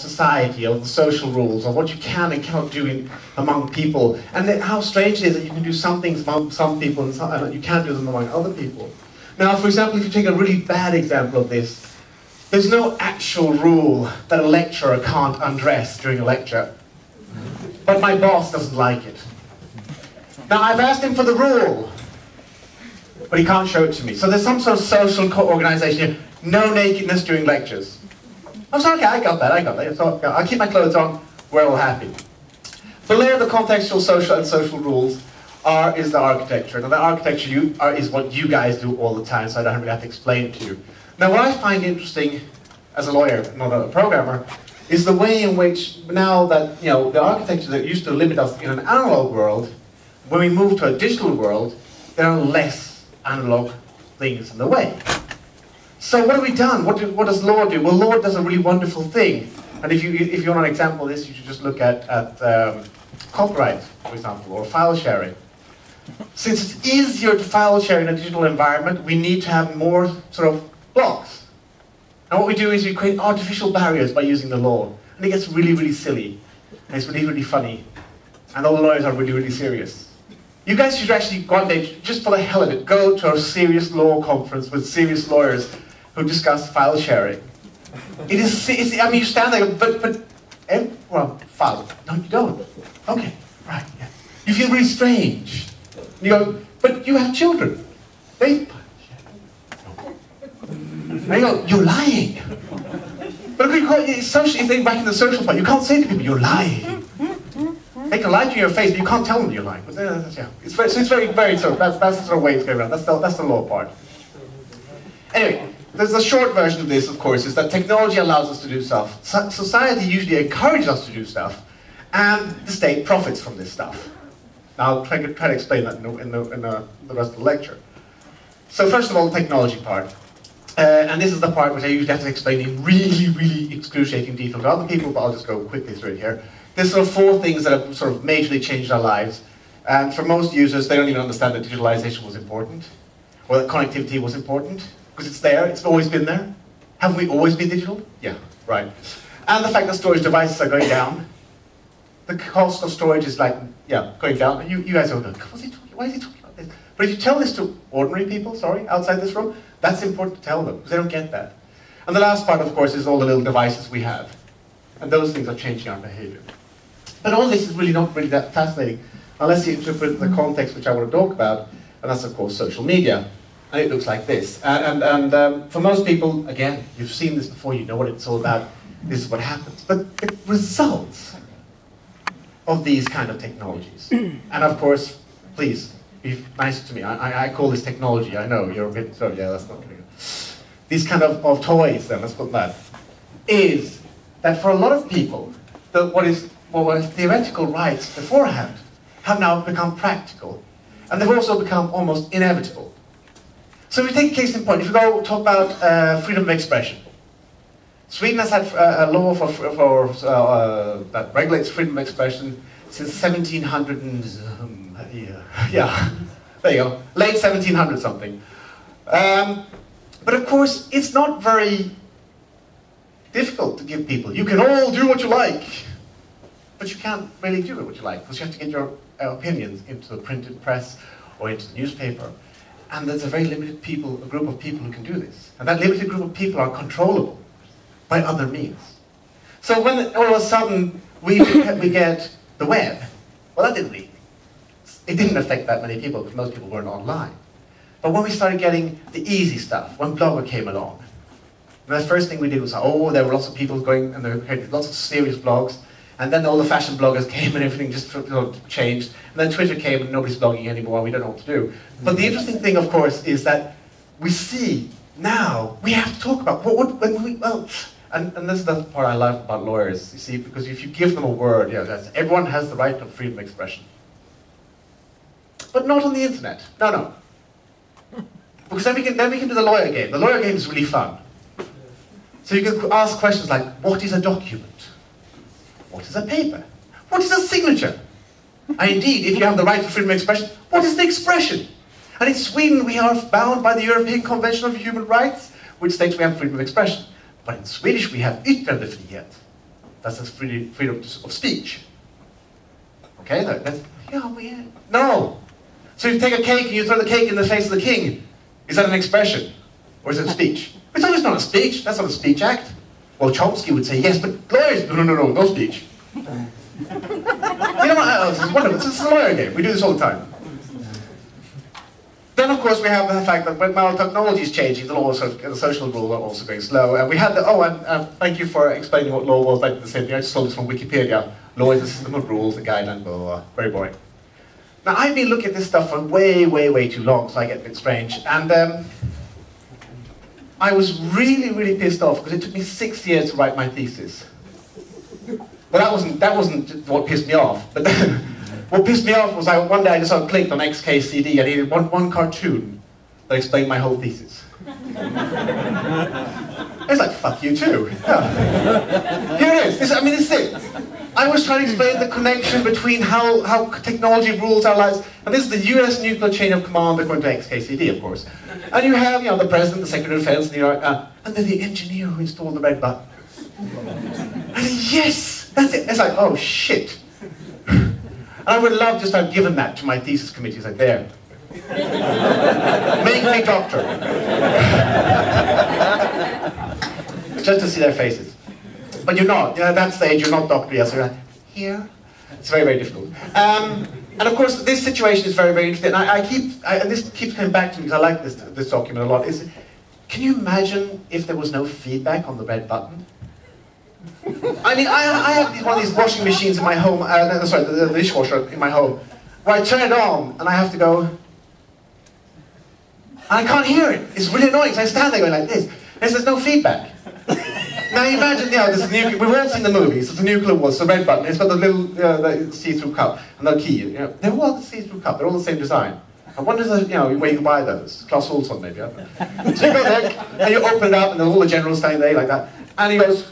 society, of the social rules, of what you can and cannot do in, among people, and how strange it is that you can do some things among some people and, some, and uh, you can't do them among other people. Now, for example, if you take a really bad example of this, there's no actual rule that a lecturer can't undress during a lecture. But my boss doesn't like it. Now, I've asked him for the rule, but he can't show it to me. So there's some sort of social organization here. No nakedness during lectures. I'm sorry, okay, I got that, I got that. So I'll keep my clothes on, we're all happy. The layer of the contextual, social, and social rules are, is the architecture. Now the architecture you, are, is what you guys do all the time, so I don't really have to explain it to you. Now what I find interesting as a lawyer, not a programmer, is the way in which now that you know the architecture that used to limit us in an analog world, when we move to a digital world, there are less analog things in the way. So what have we done? What, do, what does law do? Well, law does a really wonderful thing. And if you, if you want an example of this, you should just look at, at um, copyright, for example, or file sharing. Since it's easier to file share in a digital environment, we need to have more sort of blocks. And what we do is we create artificial barriers by using the law. And it gets really, really silly. And it's really, really funny. And all the lawyers are really, really serious. You guys should actually one day, just for the hell of it, go to a serious law conference with serious lawyers who discuss file sharing. It is, I mean, you stand there, but, but, eh, well, file. No, you don't. Okay, right, yeah. You feel really strange. You go, but you have children. They, and you go, you're lying. But you it's social, if back in the social part, you can't say to people, you're lying. They can lie to your face, but you can't tell them you're lying. But, yeah, it's very, so it's very, very, so that's, that's the sort of way it's going around. That's the, that's the law part. Anyway, there's a short version of this, of course, is that technology allows us to do stuff. So society usually encourages us to do stuff, and the state profits from this stuff. Now, I'll try, try to explain that in, the, in, the, in the, rest of the lecture. So first of all, the technology part. Uh, and this is the part which I usually have to explain in really, really excruciating detail to other people, but I'll just go quickly through it here. There's sort of four things that have sort of majorly changed our lives. And for most users, they don't even understand that digitalization was important, or that connectivity was important because it's there, it's always been there. Have we always been digital? Yeah, right. And the fact that storage devices are going down. The cost of storage is like, yeah, going down. You, you guys don't know, what's he talking, why is he talking about this? But if you tell this to ordinary people, sorry, outside this room, that's important to tell them, because they don't get that. And the last part, of course, is all the little devices we have. And those things are changing our behavior. But all this is really not really that fascinating, unless you interpret the context which I want to talk about, and that's, of course, social media and it looks like this. And, and, and um, for most people, again, you've seen this before, you know what it's all about, this is what happens. But the results of these kind of technologies, and of course, please, be nice to me, I, I, call this technology, I know, you're a bit, so yeah, that's not good. These kind of, of toys, then, let's put that, is that for a lot of people, the, what is what were theoretical rights beforehand have now become practical, and they've also become almost inevitable. So we take a case in point, if we go talk about uh, freedom of expression. Sweden has had uh, a law for, for uh, that regulates freedom of expression since 1700 and, um, yeah, yeah, there you go, late 1700 something. Um, but of course, it's not very difficult to give people, you can all do what you like, but you can't really do what you like, because you have to get your opinions into the printed press or into the newspaper. And there's a very limited people, a group of people who can do this. And that limited group of people are controllable by other means. So when all of a sudden we, we get the web, well that didn't really, it didn't affect that many people because most people weren't online. But when we started getting the easy stuff, when Blogger came along, the first thing we did was, oh, there were lots of people going, and there were lots of serious blogs, and then all the fashion bloggers came and everything just changed. And then Twitter came and nobody's blogging anymore and we don't know what to do. But the mm. interesting thing, of course, is that we see now, we have to talk about what, what when we, well, and, and this is the part I love about lawyers, you see, because if you give them a word, you know, everyone has the right to freedom of expression. But not on the internet. No, no. Because then we can, then we can do the lawyer game. The lawyer game is really fun. So you can ask questions like, what is a document? What is a paper? What is a signature? And indeed, if you have the right to freedom of expression, what is the expression? And in Sweden, we are bound by the European Convention of Human Rights, which states we have freedom of expression. But in Swedish, we have yttrandefrihet. That's the free, freedom of speech. Okay, that, that's, yeah, we, no. So you take a cake and you throw the cake in the face of the king. Is that an expression? Or is it speech? It's always not a speech. That's not a speech act. Well, Chomsky would say, yes, but lawyers, no, no, no, no, no speech. You know what, it's wonderful. It's a lawyer game. We do this all the time. Then, of course, we have the fact that when our technology is changing, the laws of the social rules are also going slow. And we had the, oh, and uh, thank you for explaining what law was. Like the same thing, I just saw this from Wikipedia. Law is a system of rules, a guideline, blah, blah, blah. Very boring. Now, I've been looking at this stuff for way, way, way too long, so I get a bit strange. And um, I was really, really pissed off because it took me six years to write my thesis. Well, that wasn't, that wasn't what pissed me off. But what pissed me off was I, one day I just clicked on XKCD and he did one, one cartoon that explained my whole thesis. I was like, fuck you too. Yeah. Here it is. This, I mean, this is it. I was trying to explain the connection between how, how technology rules our lives. And this is the US nuclear chain of command according to XKCD, of course. And you have, you know, the president, the secretary of defense, the, uh, and then the engineer who installed the red button. And yes, that's it. It's like, oh shit. And I would love just to have given that to my thesis committee. It's like, there. Make me doctor. just to see their faces. But you're not. At that stage, you're not doctor yet. So you're like, here. It's very, very difficult. Um, and of course, this situation is very, very interesting. I, I keep, I, and this keeps coming back to me because I like this, this document a lot. Is, can you imagine if there was no feedback on the red button? I mean, I, I have one of these washing machines in my home, uh, sorry, the, the dishwasher in my home, where I turn it on and I have to go, and I can't hear it. It's really annoying, so I stand there going like this, and there's no feedback. Now imagine, you know, this nuclear, we've all seen the movies, it's a nuclear war, it's the red button, it's got the little uh, see-through cup, and the key, you know, they're all the see-through cup, they're all the same design. I wonder, if, you know, where you can buy those. Clas Ohlson, maybe, I don't know. So you go there, and you open it up, and then all the generals standing there like that, and he goes,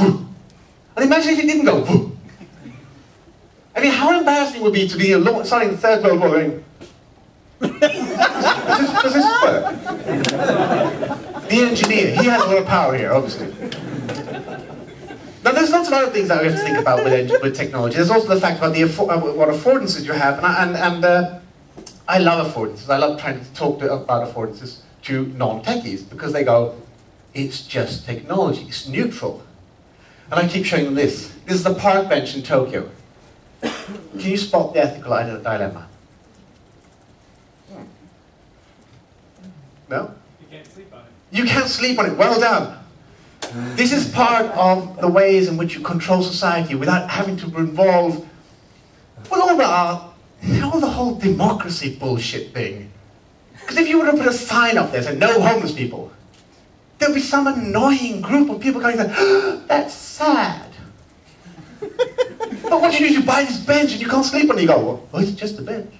And imagine if it didn't go, Woo. I mean, how embarrassing it would be to be starting the Third World War, going, does, this, does this work? The engineer, he has a lot of power here, obviously. Now, there's lots of other things that we have to think about with, with technology. There's also the fact about the uh, what affordances you have, and, and, and uh, I love affordances. I love trying to talk to, about affordances to non-techies because they go, it's just technology, it's neutral. And I keep showing them this. This is the park bench in Tokyo. Can you spot the ethical dilemma? No? You can't sleep on it. You can't sleep on it. Well done. This is part of the ways in which you control society without having to involve well, all the, uh, all the whole democracy bullshit thing. Because if you were to put a sign up there saying, no homeless people, there'd be some annoying group of people coming and oh, that's sad. but what you do is you buy this bench and you can't sleep on it. You go, well, it's just a bench.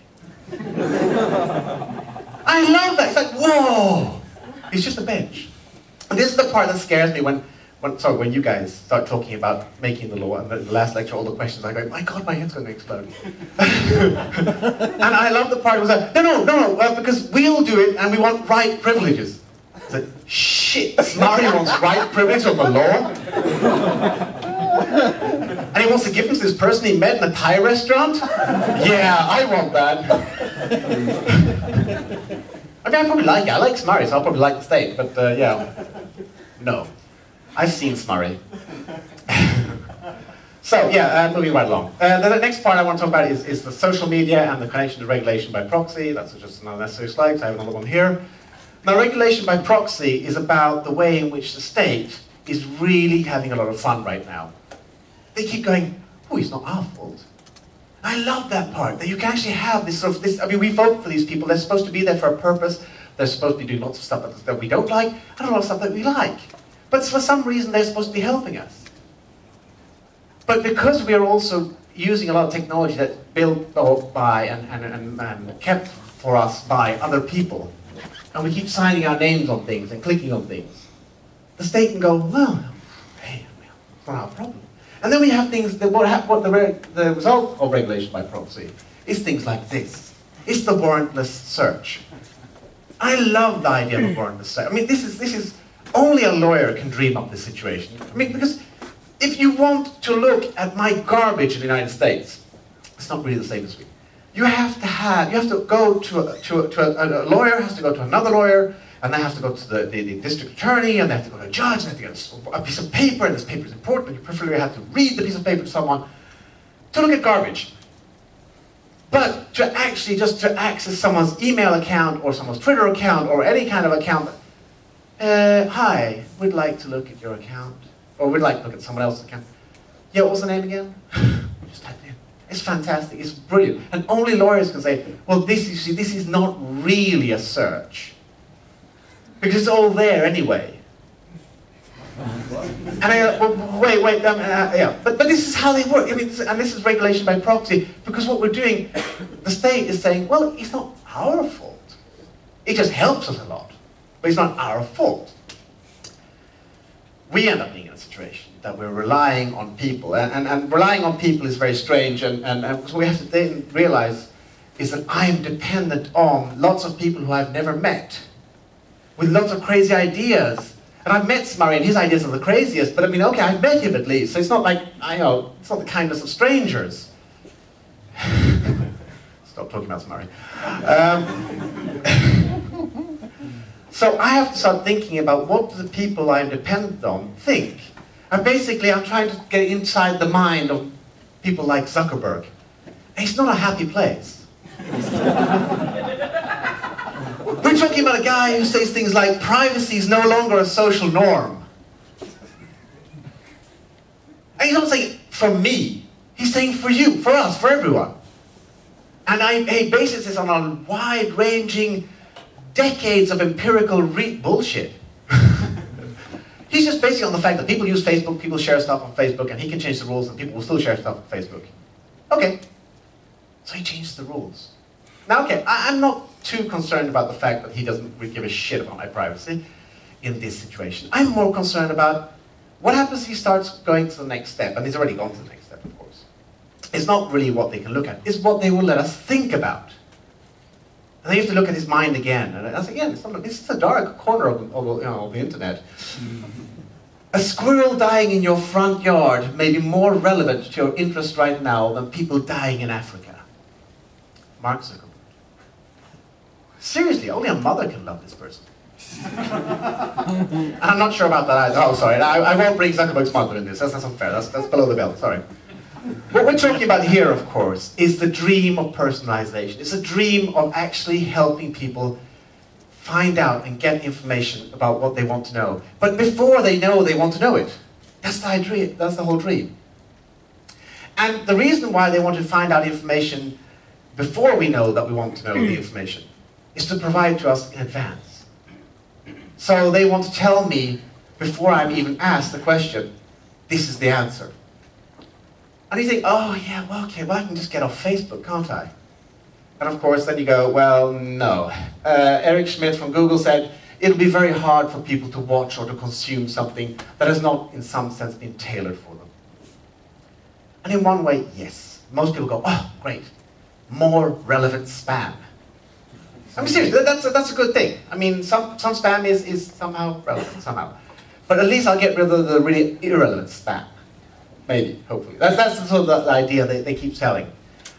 I love that. It's like, whoa, it's just a bench. And this is the part that scares me when, when, sorry, when you guys start talking about making the law, and the, last lecture, all the questions, I go, my God, my head's going to explode. and I love the part was like, no, no, no, no, because we'll do it, and we want right privileges. Said, shit, Mario wants right privilege of the law? and he wants to give them to this person he met in a Thai restaurant? Yeah, I want that. I mean, I probably like it. I like Smurry, so I'll probably like the state, but uh, yeah. No. I've seen Smurry. so, yeah, uh, moving right along. Uh, the next part I want to talk about is, is the social media and the connection to regulation by proxy. That's just an unnecessary slide, so I have another one here. Now, regulation by proxy is about the way in which the state is really having a lot of fun right now. They keep going, oh, it's not our fault. I love that part, that you can actually have this sort of, this, I mean, we vote for these people, they're supposed to be there for a purpose, they're supposed to be doing lots of stuff that, that we don't like, and a lot of stuff that we like. But for some reason, they're supposed to be helping us. But because we are also using a lot of technology that's built by and, and, and, and kept for us by other people, and we keep signing our names on things and clicking on things, the state can go, well, hey, it's not our problem. And then we have things that what, what the, the result of regulation by proxy is things like this. It's the warrantless search. I love the idea of a warrantless search. I mean, this is, this is, only a lawyer can dream up this situation. I mean, because if you want to look at my garbage in the United States, it's not really the same as we. You have to have, you have to go to a, to a, to a, a lawyer, has to go to another lawyer, and they have to go to the, the, the, district attorney, and they have to go to a judge, and they have to get a piece of paper, and this paper is important, but you preferably have to read the piece of paper to someone to look at garbage. But to actually just to access someone's email account or someone's Twitter account or any kind of account, uh, hi, we'd like to look at your account, or we'd like to look at someone else's account. Yeah, what was the name again? just type. It's fantastic. It's brilliant. And only lawyers can say, well, this you see, this is not really a search because it's all there anyway. And I go, well, wait, wait, um, uh, yeah. But, but this is how they work. I mean, and this is regulation by proxy, because what we're doing, the state is saying, well, it's not our fault. It just helps us a lot, but it's not our fault. We end up being in a situation that we're relying on people, and, and, and relying on people is very strange, and, and, and what we have to then realize is that I'm dependent on lots of people who I've never met, with lots of crazy ideas, and I've met Murray, and his ideas are the craziest, but I mean, okay, I've met him at least, so it's not like, I know, it's not the kindness of strangers. Stop talking about Murray. Um, so I have to start thinking about what the people I'm dependent on think. And basically, I'm trying to get inside the mind of people like Zuckerberg. It's not a happy place. We're talking about a guy who says things like privacy is no longer a social norm. And he's not saying for me, he's saying for you, for us, for everyone. And I, he bases this on a wide ranging, decades of empirical bullshit. he's just basing on the fact that people use Facebook, people share stuff on Facebook, and he can change the rules and people will still share stuff on Facebook. Okay. So he changes the rules. Now, okay, I, am not too concerned about the fact that he doesn't really give a shit about my privacy in this situation. I'm more concerned about what happens if he starts going to the next step, and he's already gone to the next step, of course. It's not really what they can look at, it's what they will let us think about. And I used to look at his mind again. And that's again, it's not, this is a dark corner of, of, you know, of the internet. a squirrel dying in your front yard may be more relevant to your interest right now than people dying in Africa. Mark Zuckerberg. Seriously, only a mother can love this person. I'm not sure about that either. Oh, sorry. I, I won't bring Zuckerberg's mother in this. That's, not unfair. That's, that's below the belt. Sorry. What we're talking about here, of course, is the dream of personalization. It's a dream of actually helping people find out and get information about what they want to know. But before they know they want to know it. That's the dream. That's the whole dream. And the reason why they want to find out information before we know that we want to know the mm. information is to provide to us in advance. So they want to tell me before I'm even asked the question, this is the answer. And you think, oh yeah, well, okay, well I can just get off Facebook, can't I? And of course, then you go, well, no. Uh, Eric Schmidt from Google said, it'll be very hard for people to watch or to consume something that has not, in some sense, been tailored for them. And in one way, yes. Most people go, oh, great, more relevant spam. I mean, seriously, that's a, that's a good thing. I mean, some, some spam is, is somehow relevant, somehow. But at least I'll get rid of the really irrelevant spam. Maybe, hopefully. That's, that's the sort of the, idea they, they keep selling.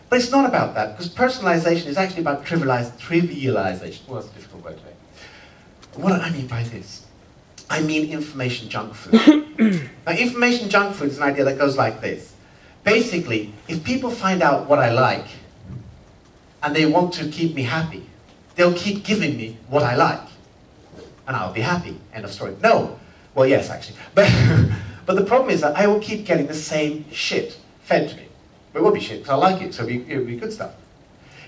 But it's not about that, because personalization is actually about trivialization. Well, that's a difficult word today. What do I mean by this? I mean information junk food. now, information junk food is an idea that goes like this. Basically, if people find out what I like, and they want to keep me happy, they'll keep giving me what I like. And I'll be happy. End of story. No. Well, yes, actually. But, but the problem is that I will keep getting the same shit fed to me. It will be shit, because I like it, so it'll be, be good stuff.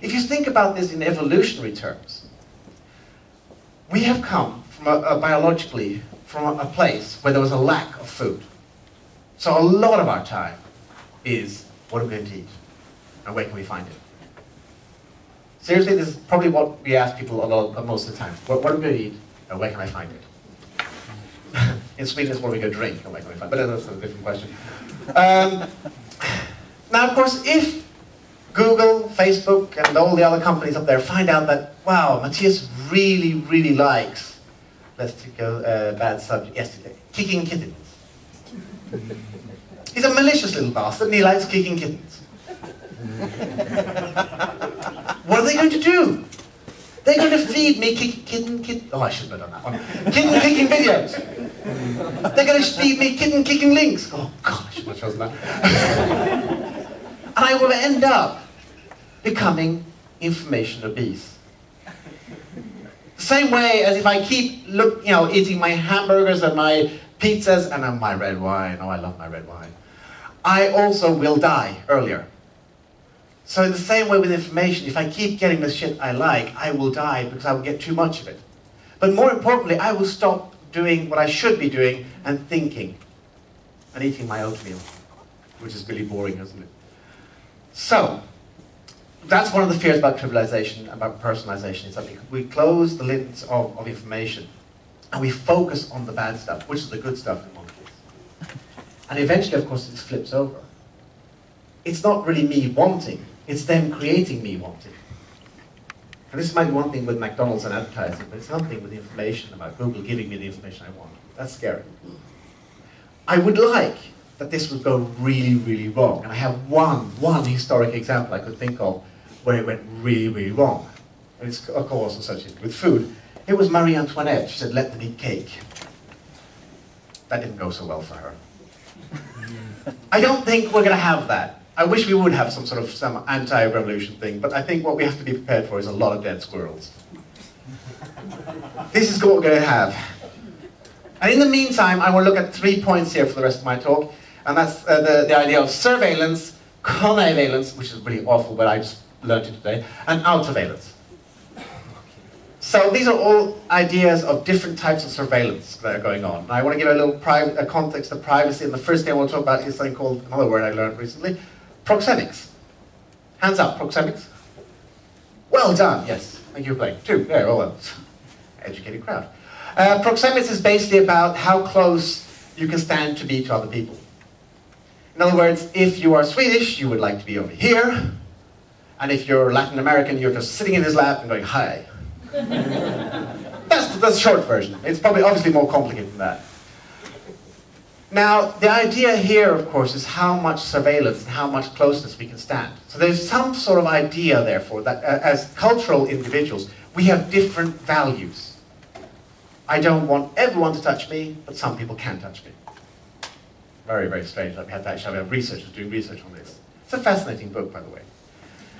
If you think about this in evolutionary terms, we have come from a, a biologically from a, a place where there was a lack of food. So a lot of our time is, what are we going to eat? And where can we find it? Seriously, this is probably what we ask people a lot, most of the time. What, what are we going to eat, and where can I find it? In Sweden, it's are we going drink, can we find? But that's a different question. Um, now, of course, if Google, Facebook, and all the other companies up there find out that, wow, Matthias really, really likes, let's take a uh, bad subject yesterday, kicking kittens. He's a malicious little bastard and he likes kicking kittens. what are they going to do? They're going to feed me kick, kitten, kitten. Oh, I shouldn't have done that one. Kitten kicking videos. They're going to feed me kitten kicking links. Oh, gosh, shouldn't have that. and I will end up becoming information obese. Same way as if I keep look, you know, eating my hamburgers and my pizzas and uh, my red wine. Oh, I love my red wine. I also will die earlier. So in the same way with information, if I keep getting the shit I like, I will die because I will get too much of it. But more importantly, I will stop doing what I should be doing and thinking and eating my oatmeal, which is really boring, isn't it? So, that's one of the fears about trivialization, about personalization, is that we close the lids of, of information and we focus on the bad stuff, which is the good stuff in one case. And eventually, of course, this flips over. It's not really me wanting, it's them creating me wanting. And this might be one thing with McDonald's and advertising, but it's something with the information about Google giving me the information I want. That's scary. I would like that this would go really, really wrong. And I have one, one historic example I could think of where it went really, really wrong. And it's, of course, associated with food. It was Marie Antoinette. She said, let them eat cake. That didn't go so well for her. I don't think we're going to have that. I wish we would have some sort of some anti-revolution thing, but I think what we have to be prepared for is a lot of dead squirrels. this is what we're going to have. And in the meantime, I will look at three points here for the rest of my talk, and that's uh, the, the idea of surveillance, connivalence, which is really awful, but I just learned it today, and outsurveillance. So these are all ideas of different types of surveillance that are going on. I want to give a little a context of privacy, and the first thing I want to talk about is something called, another word I learned recently, proxemics. Hands up, proxemics. Well done, yes. Thank you for playing. Two, there, all well. Educated crowd. Uh, proxemics is basically about how close you can stand to be to other people. In other words, if you are Swedish, you would like to be over here, and if you're Latin American, you're just sitting in his lap and going, hi. that's, the short version. It's probably obviously more complicated than that. Now, the idea here, of course, is how much surveillance and how much closeness we can stand. So there's some sort of idea, therefore, that uh, as cultural individuals, we have different values. I don't want everyone to touch me, but some people can touch me. Very, very strange. I've had actually have researchers doing research on this. It's a fascinating book, by the way.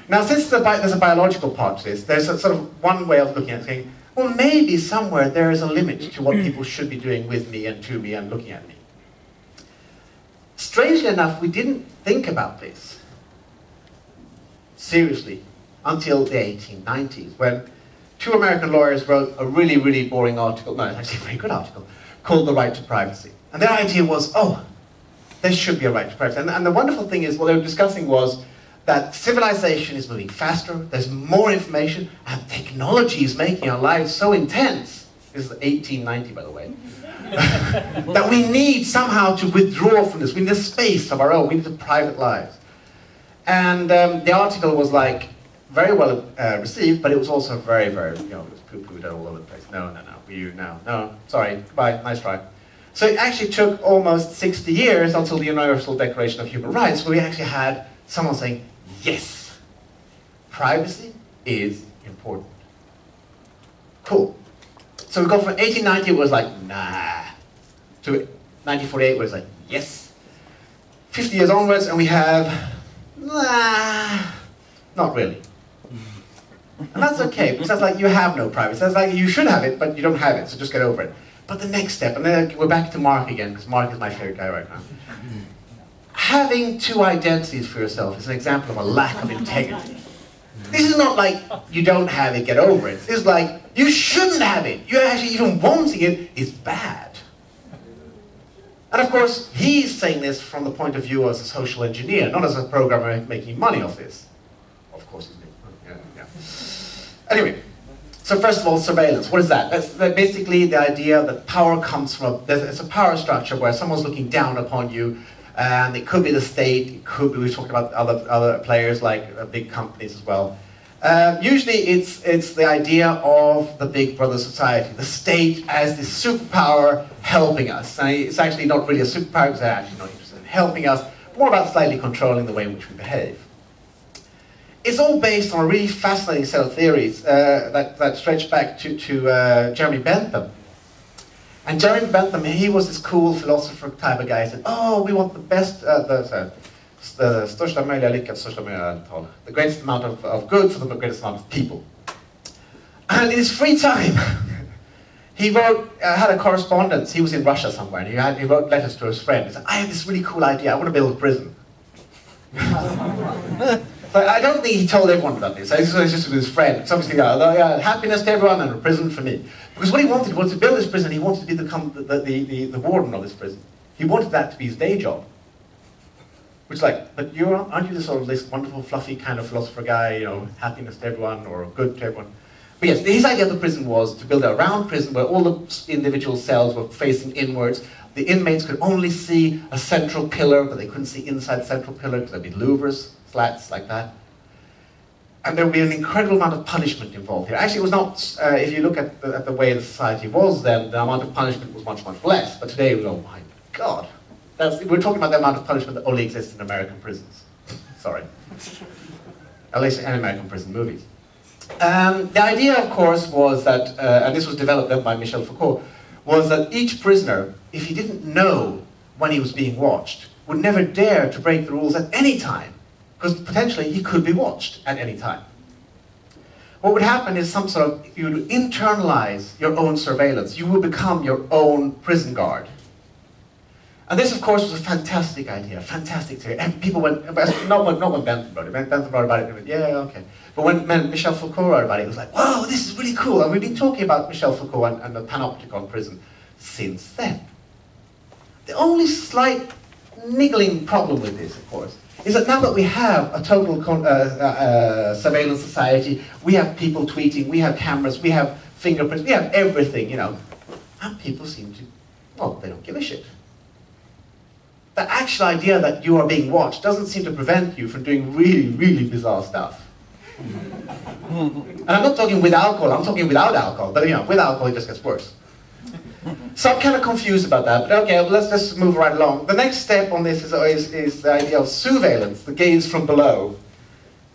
Now, since there's a biological part to this, there's a sort of one way of looking at it, saying, well, maybe somewhere there is a limit to what people should be doing with me and to me and looking at me. Strangely enough, we didn't think about this seriously until the 1890s, when two American lawyers wrote a really, really boring article, no, it's actually a very good article, called The Right to Privacy. And their idea was, oh, there should be a right to privacy. And, and the wonderful thing is, what they were discussing was that civilization is moving faster, there's more information, and technology is making our lives so intense. This is 1890, by the way. that we need somehow to withdraw from this. We need a space of our own. We need a private lives. And um, the article was like very well uh, received, but it was also very, very, you know, it was poo-pooed all over the place. No, no, no, you, no, no, sorry, goodbye, nice try. So it actually took almost 60 years until the Universal Declaration of Human Rights, where we actually had someone saying, yes, privacy is important. Cool. So we go from 1890, it was like, nah, to 1948, where it's like, yes. 50 years onwards, and we have, nah, not really. And that's okay, because that's like you have no privacy. That's like you should have it, but you don't have it, so just get over it. But the next step, and then we're back to Mark again, because Mark is my favorite guy right now. Having two identities for yourself is an example of a lack of integrity. This is not like you don't have it, get over it. It's like you shouldn't have it. You're actually even wanting it is bad. And of course, he's saying this from the point of view as a social engineer, not as a programmer making money off this. Of course he's making money, yeah, yeah. Anyway, so first of all, surveillance. What is that? That's basically the idea that power comes from, a, it's a power structure where someone's looking down upon you, and it could be the state, it could be, we talked about other, other players like uh, big companies as well. Um, usually it's, it's the idea of the big brother society, the state as the superpower helping us. And it's actually not really a superpower because they're actually not interested in helping us, more about slightly controlling the way in which we behave. It's all based on a really fascinating set of theories uh, that, that stretch back to, to uh, Jeremy Bentham. And Jeremy Bentham, he was this cool philosopher type of guy. He said, oh, we want the best, uh, the, sorry, the största möjliga lycka, största möjliga antal. The greatest amount of, of good for the greatest amount of people. And in his free time, he wrote, uh, had a correspondence. He was in Russia somewhere, and he, had, he wrote letters to his friend. He said, I have this really cool idea. I want to build a prison. but I don't think he told everyone about this. This was just with his friend. So obviously, uh, yeah, happiness to everyone and a prison for me. Because what he wanted was to build this prison. He wanted to be the, the, the, the, the warden of this prison. He wanted that to be his day job. Which like, but you aren't you the sort of this wonderful, fluffy kind of philosopher guy, you know, happiness to everyone or good to everyone? But yes, his idea of the prison was to build a round prison where all the individual cells were facing inwards. The inmates could only see a central pillar, but they couldn't see inside the central pillar because there'd be louvers, slats like that. And there would be an incredible amount of punishment involved here. Actually, it was not, uh, if you look at the, at the way the society was then, the amount of punishment was much, much less. But today, oh my God. That's, we're talking about the amount of punishment that only exists in American prisons. Sorry. At least in American prison movies. Um, the idea, of course, was that, uh, and this was developed by Michel Foucault, was that each prisoner, if he didn't know when he was being watched, would never dare to break the rules at any time, because potentially he could be watched at any time. What would happen is some sort of, you would internalize your own surveillance. You would become your own prison guard. And this, of course, was a fantastic idea, fantastic theory. And people went, not when, not when Bentham wrote it, Bentham wrote about it, went, yeah, okay. But when, when Michel Foucault wrote about it, it was like, whoa, this is really cool. And we've been talking about Michel Foucault and, and the panopticon prison since then. The only slight niggling problem with this, of course, is that now that we have a total uh, uh, uh, surveillance society, we have people tweeting, we have cameras, we have fingerprints, we have everything, you know, and people seem to, well, they don't give a shit. The actual idea that you are being watched doesn't seem to prevent you from doing really, really bizarre stuff. and I'm not talking with alcohol, I'm talking without alcohol, but you know, with alcohol it just gets worse. So I'm kind of confused about that, but okay, let's just move right along. The next step on this is, is, is the idea of sousveillance, the gaze from below.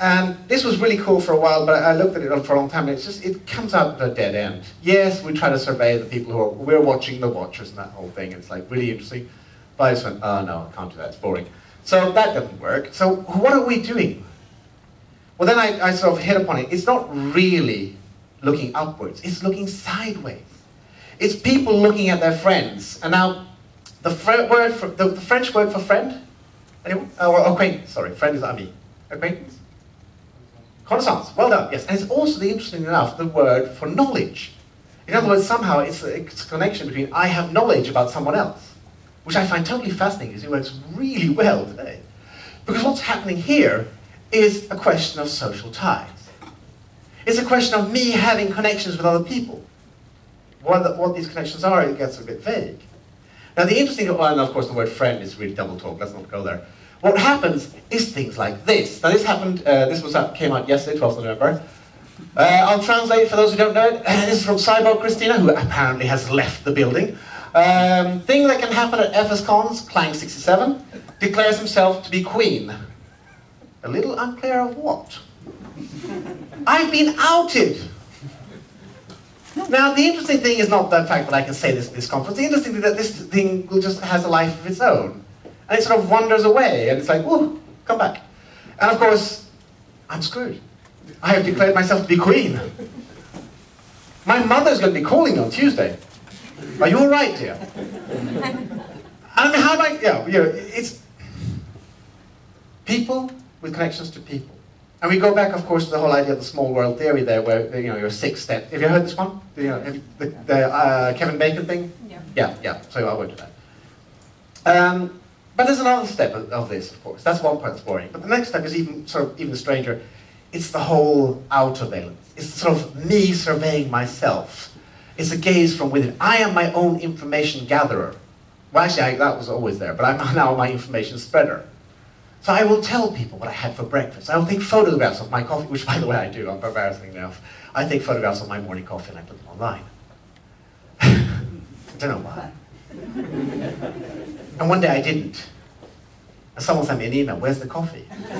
And this was really cool for a while, but I looked at it for a long time, and it's just, it comes out at a dead end. Yes, we try to survey the people who are, we're watching the watchers and that whole thing, it's like really interesting. Went, oh uh, no, I can't do that, it's boring. So that doesn't work. So what are we doing? Well, then I, I sort of hit upon it. It's not really looking upwards, it's looking sideways. It's people looking at their friends. And now, the, word for, the, the French word for friend? Anyone? Oh, acquaintance, sorry. Friend is ami. Acquaintance? Connaissance. Well done, yes. And it's also, interesting enough, the word for knowledge. In other words, somehow it's a, it's a connection between I have knowledge about someone else, which I find totally fascinating because it works really well today. Because what's happening here is a question of social ties. It's a question of me having connections with other people. What, what these connections are, it gets a bit vague. Now the interesting, well, and of course the word friend is really double talk, let's not go there. What happens is things like this. Now this happened, uh, this was came out yesterday, 12th of November. Uh, I'll translate for those who don't know it. this is from Cyborg Christina, who apparently has left the building. Um, thing that can happen at FS Cons, Klang 67, declares himself to be queen. A little unclear of what. I've been outed. Now, the interesting thing is not the fact that I can say this at this conference. The interesting thing is that this thing just has a life of its own. And it sort of wanders away, and it's like, whoa, come back. And of course, I'm screwed. I have declared myself to be queen. My mother's going to be calling on Tuesday. Are you all right, dear? I mean, how I, yeah, you know, it's people with connections to people. And we go back, of course, to the whole idea of the small world theory there, where you know your six step. Have you heard this one? You know, the, the uh, Kevin Bacon thing. Yeah. Yeah, yeah. So I won't do that. Um, but there's another step of, of, this, of course. That's one part that's boring. But the next step is even sort of even stranger. It's the whole outerveillance. It's sort of me surveying myself. It's a gaze from within. I am my own information gatherer. Well, actually, I, that was always there, but I'm now my information spreader. So I will tell people what I had for breakfast. I will take photographs of my coffee, which by the way I do, I'm embarrassing enough. I take photographs of my morning coffee and I put them online. I don't know why. and one day I didn't. Someone sent me an email, where's the coffee?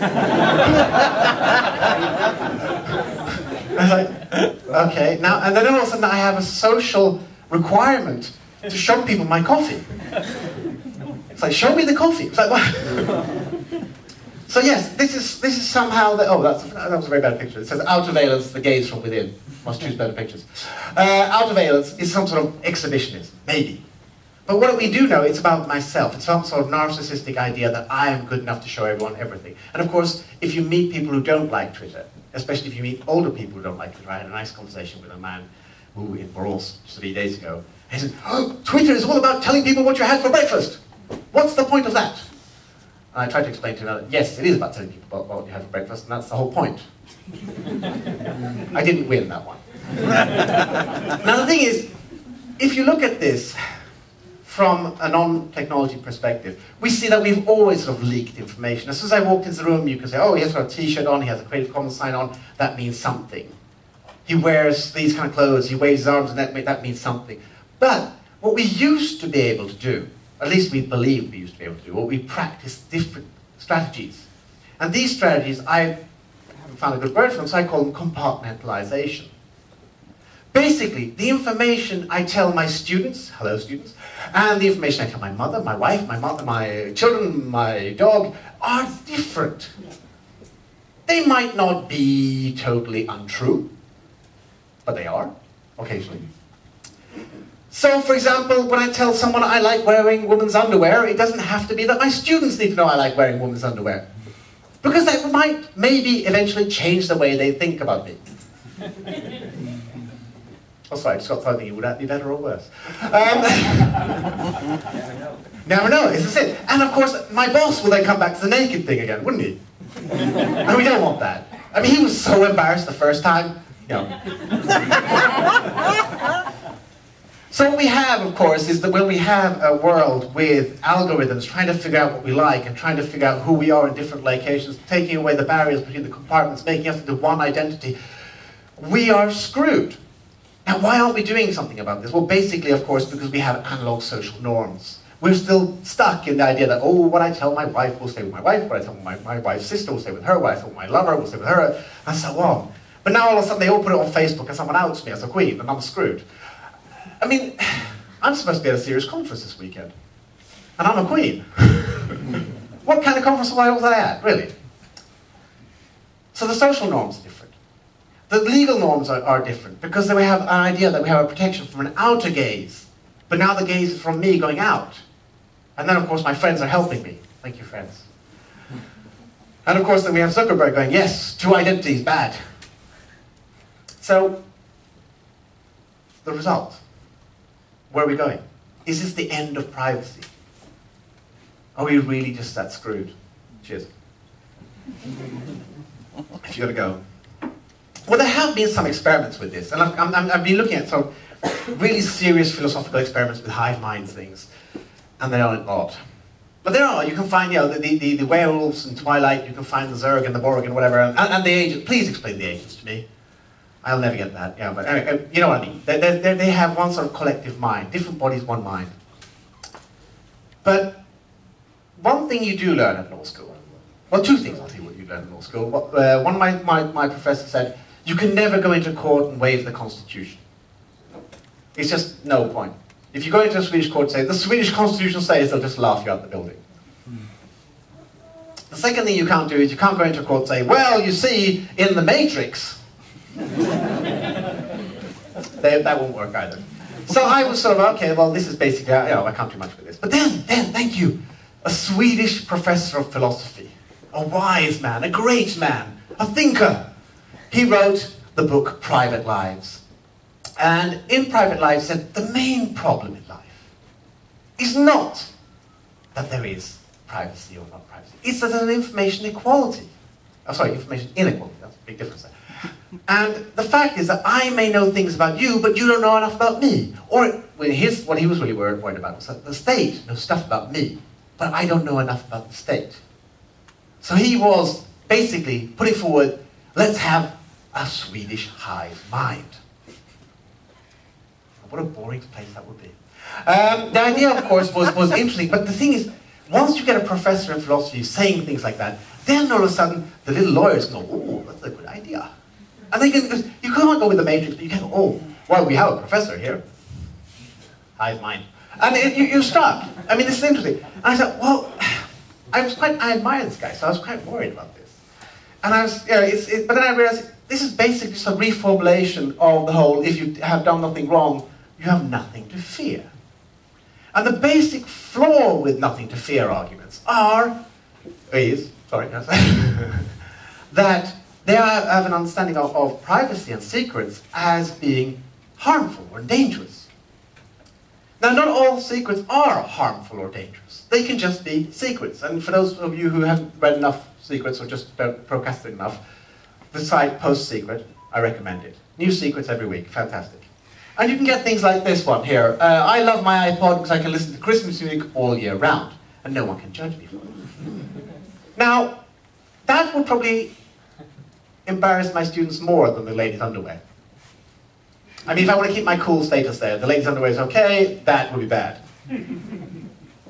I was like, okay. Now, and then all of a sudden I have a social requirement to show people my coffee. It's like, show me the coffee. It's like, what? so yes, this is, this is somehow, the, oh, that's, that was a very bad picture. It says, outerveillance, the gaze from within. Must choose better pictures. Uh, outerveillance is some sort of exhibitionism, maybe. But what we do know, it's about myself. It's some sort of narcissistic idea that I am good enough to show everyone everything. And of course, if you meet people who don't like Twitter, especially if you meet older people who don't like Twitter, I had a nice conversation with a man who in Borås three days ago. He said, oh, Twitter is all about telling people what you had for breakfast. What's the point of that? And I tried to explain to him that, yes, it is about telling people about what you had for breakfast, and that's the whole point. I didn't win that one. now the thing is, if you look at this, from a non-technology perspective, we see that we've always sort of leaked information. As soon as I walked into the room, you can say, oh, he has got a t-shirt on, he has a Creative Commons sign on, that means something. He wears these kind of clothes, he waves his arms, and that, that means something. But what we used to be able to do, at least we believe we used to be able to do, what we practice different strategies. And these strategies, I haven't found a good word for them, so I call them compartmentalization. Basically, the information I tell my students, hello students, and the information I tell my mother, my wife, my mother, my children, my dog, are different. They might not be totally untrue, but they are, occasionally. So, for example, when I tell someone I like wearing women's underwear, it doesn't have to be that my students need to know I like wearing women's underwear. Because that might maybe eventually change the way they think about me. Oh, sorry, I just got thinking, would that be better or worse? Um, never know, this is it. And of course, my boss will then come back to the naked thing again, wouldn't he? and we don't want that. I mean, he was so embarrassed the first time, you know. so what we have, of course, is that when we have a world with algorithms trying to figure out what we like and trying to figure out who we are in different locations, taking away the barriers between the compartments, making us into one identity, we are screwed. Now, why aren't we doing something about this? Well, basically, of course, because we have analog social norms. We're still stuck in the idea that, oh, what I tell my wife will stay with my wife, what I tell my, my wife's sister will stay with her, what I tell my lover will stay with her, and so on. But now all of a sudden they all put it on Facebook and someone outs me as a queen, and I'm screwed. I mean, I'm supposed to be at a serious conference this weekend, and I'm a queen. what kind of conference was I at, really? So the social norms are different. The legal norms are, are different because then we have an idea that we have a protection from an outer gaze. But now the gaze is from me going out. And then, of course, my friends are helping me. Thank you, friends. And of course, then we have Zuckerberg going, yes, two identities, bad. So, the result. Where are we going? Is this the end of privacy? Are we really just that screwed? Cheers. if you're going to go. Well, there have been some experiments with this, and I've, i have been looking at some really serious philosophical experiments with hive mind things, and they aren't odd. But there are, you can find, you know, the, the, the werewolves in Twilight, you can find the Zerg and the Borg and whatever, and, and the agents. Please explain the agents to me. I'll never get that, yeah, but anyway, uh, you know what I mean. They, they, they have one sort of collective mind, different bodies, one mind. But one thing you do learn at law school, well, two things I'll tell you what you learn at law school. Uh, one of my, my, my professors said, you can never go into court and waive the constitution. It's just no point. If you go into a Swedish court and say, the Swedish constitution says, they'll just laugh you out of the building. The second thing you can't do is you can't go into court and say, well, you see, in the Matrix. they, that won't work either. So I was sort of, okay, well, this is basically, you know, I can't do much with this. But then, then, thank you, a Swedish professor of philosophy, a wise man, a great man, a thinker, he wrote the book Private Lives. And in Private Lives said the main problem in life is not that there is privacy or not privacy. It's that there's an information equality. Oh, sorry, information inequality. That's a big difference there. And the fact is that I may know things about you, but you don't know enough about me. Or when his, what he was really worried, worried about was that the state knows stuff about me, but I don't know enough about the state. So he was basically putting forward, let's have a Swedish hive mind. What a boring place that would be. Um, the idea, of course, was, was interesting, but the thing is, once you get a professor in philosophy saying things like that, then all of a sudden the little lawyers go, oh, that's a good idea. And they can, you can't go with the matrix, but you can go, oh, well, we have a professor here. Hive mind. And it, you, you start. I mean, this is interesting. And I said, well, I was quite, I admire this guy, so I was quite worried about this. And I was, it, but then I realized this is basically just a reformulation of the whole, if you have done nothing wrong, you have nothing to fear. And the basic flaw with nothing to fear arguments are, is, sorry, yes, that they have an understanding of, of privacy and secrets as being harmful or dangerous. Now, not all secrets are harmful or dangerous. They can just be secrets. And for those of you who haven't read enough secrets or just don't procrastinate enough, the site Post Secret, I recommend it. New secrets every week, fantastic. And you can get things like this one here. Uh, I love my iPod because I can listen to Christmas music all year round, and no one can judge me for it. Now, that would probably embarrass my students more than the ladies' underwear. I mean, if I want to keep my cool status there, the ladies' underwear is okay, that would be bad.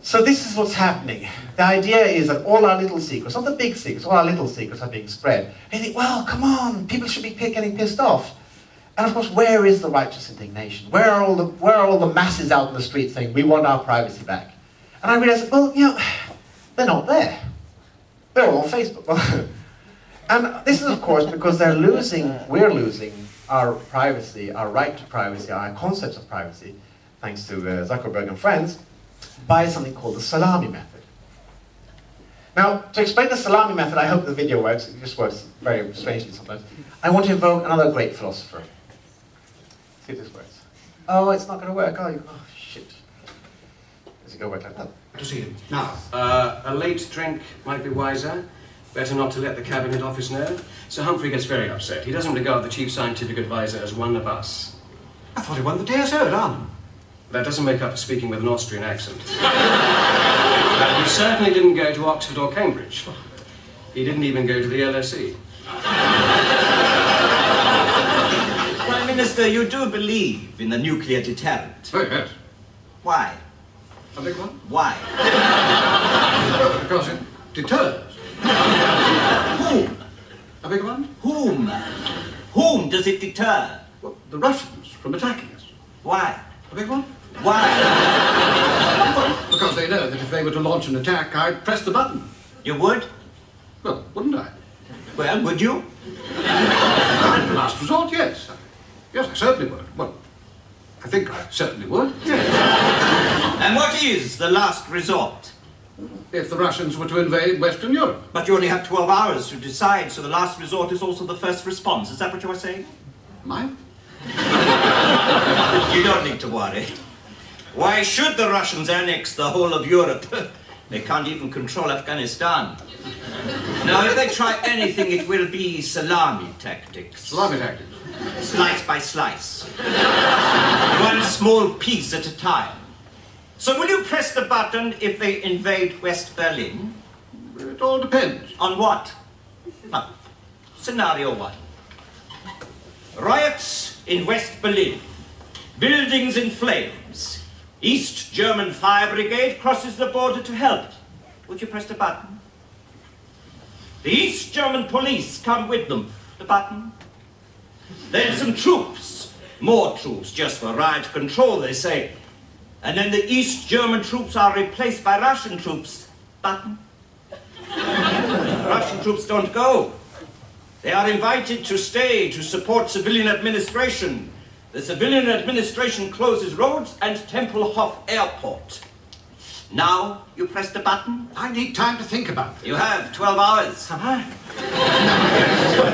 So this is what's happening. The idea is that all our little secrets, not the big secrets, all our little secrets are being spread. And you think, well, come on, people should be getting pissed off. And of course, where is the righteous indignation? Where are all the, where are all the masses out in the street saying, we want our privacy back? And I realized, well, you know, they're not there. They're all on Facebook. and this is, of course, because they're losing, we're losing our privacy, our right to privacy, our concepts of privacy, thanks to uh, Zuckerberg and friends, by something called the salami method. Now, to explain the salami method, I hope the video works. It just works very strangely sometimes. I want to invoke another great philosopher. See if this works. Oh, it's not going to work. Oh, oh shit. Does it go work like that? To see him. Now, uh, a late drink might be wiser. Better not to let the Cabinet Office know. Sir Humphrey gets very upset. He doesn't regard the Chief Scientific Advisor as one of us. I thought he won the DSO at Arnhem. That doesn't make up for speaking with an Austrian accent. and he certainly didn't go to Oxford or Cambridge. He didn't even go to the LSE. Prime Minister, you do believe in the nuclear deterrent. Oh, yes. Why? A big one? Why? Because it deters. Whom? A big one? Whom? Whom does it deter? Well, the Russians from attacking us. Why? A big one? Why? Because they know that if they were to launch an attack, I'd press the button. You would? Well, wouldn't I? Well, would you? Last resort, yes. Yes, I certainly would. Well, I think I certainly would. Yes. And what is the last resort? If the Russians were to invade Western Europe. But you only have 12 hours to decide, so the last resort is also the first response. Is that what you are saying? Mine? You don't need to worry. Why should the Russians annex the whole of Europe? They can't even control Afghanistan. Now, if they try anything, it will be salami tactics. Salami tactics. Slice by slice. One small piece at a time. So will you press the button if they invade West Berlin? It all depends. On what? Now, scenario one. Riots in West Berlin. Buildings in flames. East German fire brigade crosses the border to help. Would you press the button? The East German police come with them. The button. Then some troops. More troops, just for riot control, they say. And then the East German troops are replaced by Russian troops. Button. Russian troops don't go. They are invited to stay to support civilian administration. The civilian administration closes roads and Tempelhof Airport. Now you press the button. I need time to think about this. You have 12 hours. I'm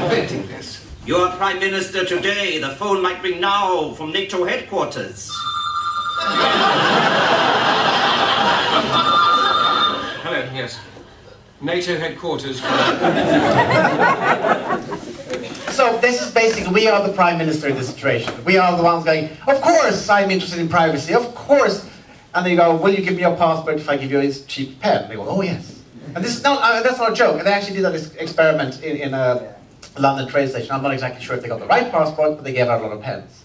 inventing this. You are Prime Minister today. The phone might ring now from NATO headquarters. Hello, yes. NATO headquarters. So this is basically, we are the prime minister in this situation. We are the ones going, of course I'm interested in privacy, of course. And they go, will you give me your passport if I give you this cheap pen? They go, oh yes. And this is not, uh, that's not a joke. And they actually did this experiment in, in a London train station. I'm not exactly sure if they got the right passport, but they gave out a lot of pens.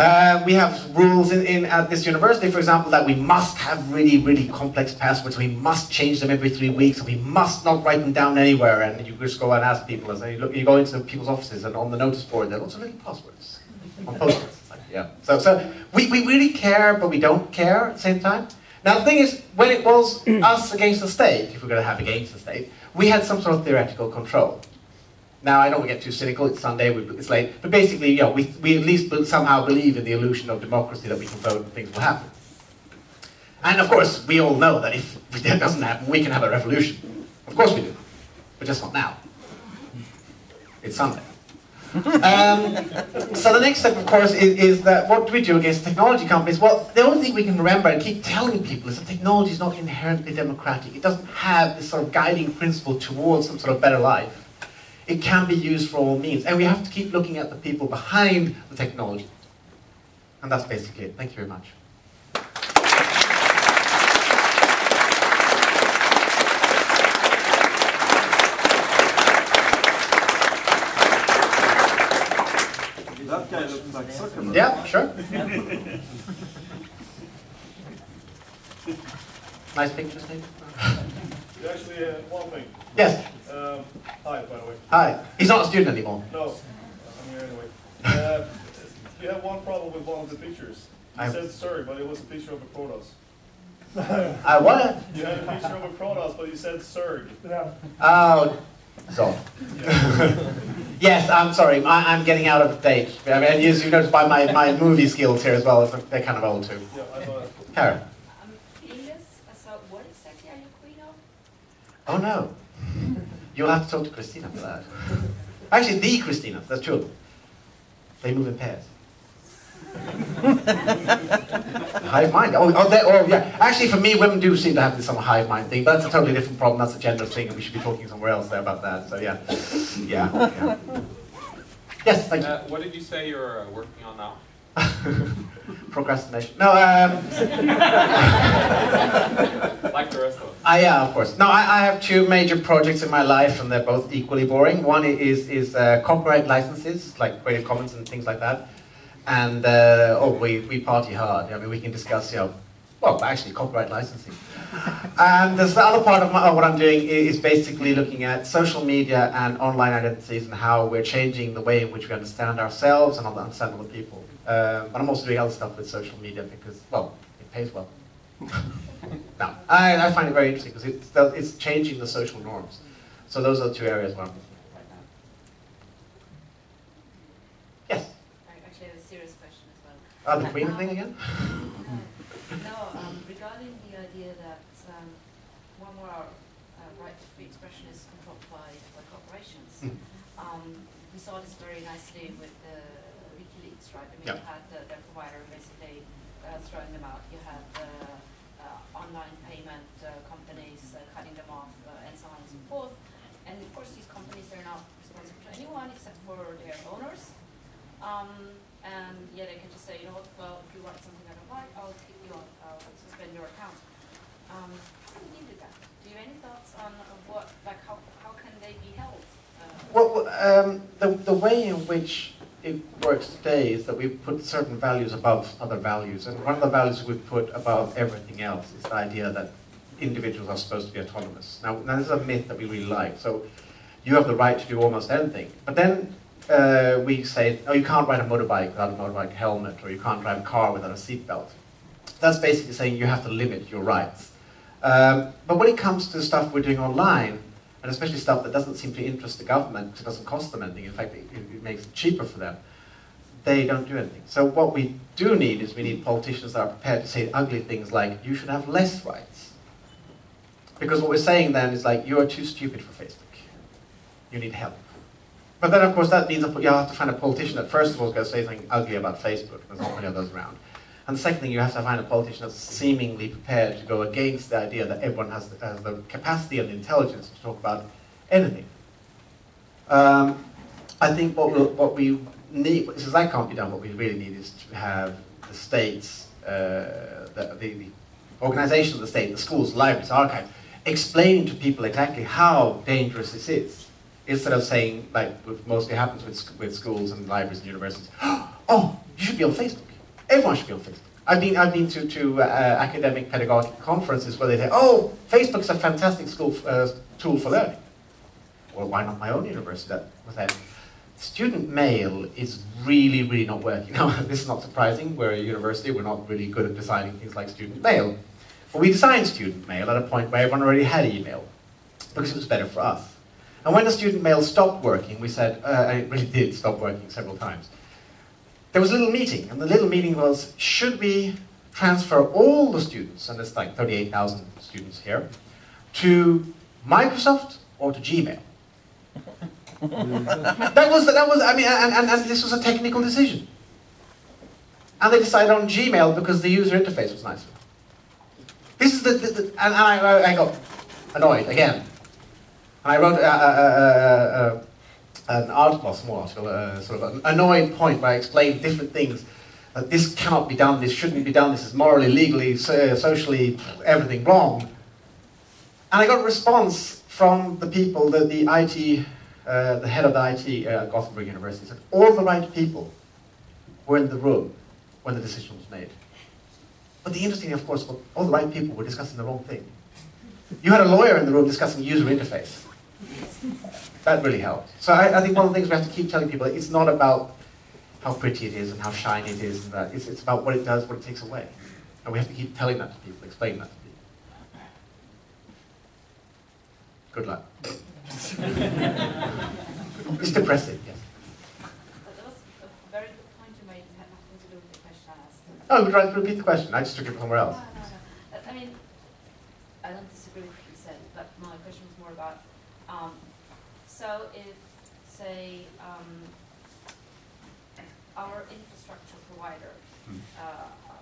Uh, we have rules in, in at this university, for example, that we must have really, really complex passwords. We must change them every three weeks, and we must not write them down anywhere. And you just go and ask people, and you, look, you go into people's offices, and on the notice board, there are lots of little passwords on post-its. Like, yeah. So, so we, we really care, but we don't care at the same time. Now, the thing is, when it was us against the state, if we're going to have against the state, we had some sort of theoretical control. Now, I don't get too cynical, it's Sunday, it's late, but basically, you know, we, we at least somehow believe in the illusion of democracy that we can vote and things will happen. And of course, we all know that if that doesn't happen, we can have a revolution. Of course we do, but just not now. It's Sunday. Um, so the next step, of course, is, is, that what do we do against technology companies? Well, the only thing we can remember and keep telling people is that technology is not inherently democratic. It doesn't have this sort of guiding principle towards some sort of better life it can be used for all means. And we have to keep looking at the people behind the technology. And that's basically it. Thank you very much. That guy looks like Zuckerberg. Yeah, sure. nice picture, Steve. You actually uh, one thing. Yes. Um, hi, by the way. Hi. He's not a student anymore. No, I'm here anyway. Uh, you have one problem with one of the pictures. It I- says Surrey, but it was a picture of a Protoss. I what? You had a picture of a Protoss, but you said Zerg. Yeah. Oh, so. yes, I'm sorry. I, I'm getting out of date. I mean, as you notice by my, my movie skills here as well, they're kind of old too. Yeah, I thought. Karen. Um, Ines, so what exactly are you queen of? Oh no. You'll have to talk to Christina for that. Actually, the Christina, that's true. They move in pairs. hive mind. Oh, oh, they, oh, yeah. Actually, for me, women do seem to have this some hive mind thing, but that's a totally different problem. That's a gender thing, and we should be talking somewhere else there about that. So yeah, yeah. yeah. Yes, thank you. Uh, what did you say you're uh, working on now? Procrastination. No, um, Like the rest of us. I, yeah, of course. No, I, I have two major projects in my life, and they're both equally boring. One is is uh, copyright licenses, like Creative Commons and things like that. And uh, oh, we, we party hard. I mean, we can discuss, you know, well, actually, copyright licensing. and there's the other part of my, what I'm doing is basically looking at social media and online identities and how we're changing the way in which we understand ourselves and understand other people. Um, but I'm also doing other stuff with social media because, well, it pays well. no, I, I find it very interesting because it's, it's changing the social norms. So those are the two areas where I'm looking at right now. Yes? I actually have a serious question as well. Oh, the Queen thing again? No, um, regarding the idea that um, one more uh, right to free expression is controlled by, by corporations. Mm. Um, we saw this very nicely with the WikiLeaks, right? I mean, Yeah. you had the, their provider basically uh, throwing them out. You had the uh, online payment uh, companies uh, cutting them off, uh, and so on and so forth. And of course, these companies are not responsible to anyone except for their owners. Um, and yeah, they can just say, you know what, well, if you write something I don't like, I'll kick you off, I'll suspend your account. Um, how do we deal with that? Do you have any thoughts on uh, what, like, how, how can they be held? Uh, Well, um, the, the way in which it works today is that we put certain values above other values. And one of the values we put above everything else is the idea that individuals are supposed to be autonomous. Now, this is a myth that we really like. So you have the right to do almost anything. But then uh, we say, oh, you can't ride a motorbike without a motorbike helmet, or you can't drive a car without a seatbelt. That's basically saying you have to limit your rights. Um, but when it comes to stuff we're doing online, and especially stuff that doesn't seem to interest the government, because it doesn't cost them anything, in fact, it, it makes it cheaper for them, they don't do anything. So what we do need is we need politicians that are prepared to say ugly things like, you should have less rights. Because what we're saying then is like, you are too stupid for Facebook. You need help. But then, of course, that means you have to find a politician that first of all is going to say something ugly about Facebook. There's not many of those around. And the second thing, you have to find a politician that's seemingly prepared to go against the idea that everyone has the, has the capacity and the intelligence to talk about anything. Um, I think what, we'll, what we need, since that can't be done, what we really need is to have the states, uh, the, the, the organization of the state, the schools, libraries, archives, explaining to people exactly how dangerous this is. Instead of saying, like what mostly happens with, with schools and libraries and universities, oh, you should be on Facebook. Everyone should be on Facebook. I've been, I've been to, to uh, academic pedagogic conferences where they say, oh, Facebook's a fantastic school, uh, tool for learning. Well, why not my own university that, with that? Student mail is really, really not working. Now, this is not surprising. We're a university, we're not really good at designing things like student mail. But we designed student mail at a point where everyone already had email, because it was better for us. And when the student mail stopped working, we said, uh, it really did stop working several times. There was a little meeting, and the little meeting was, should we transfer all the students, and there's like 38,000 students here, to Microsoft or to Gmail? that was, that was, I mean, and, and, and this was a technical decision. And they decided on Gmail because the user interface was nicer. This is the, the, the and, and I, I got annoyed again. And I wrote a, a, a, an article, small article, uh, sort of an annoying point where I explained different things. That this cannot be done, this shouldn't be done, this is morally, legally, so, socially, everything wrong. And I got a response from the people, the, the IT, uh, the head of the IT at uh, Gothenburg University said, all the right people were in the room when the decision was made. But the interesting of course, all the right people were discussing the wrong thing. You had a lawyer in the room discussing user interface. That really helped. So I, I think one of the things we have to keep telling people, it's not about how pretty it is and how shiny it is, and that. It's, it's about what it does, what it takes away. And we have to keep telling that to people, explaining that to people. Good luck. it's depressing, yes. That was a very good point you made, it had nothing to do with the question I asked. Oh, would you like to repeat the question? I just took it somewhere else. No, no, no. Uh, I mean, I don't disagree with what you said, but my question was more about, um, so if, say, um, our infrastructure provider, Hmm. uh, uh,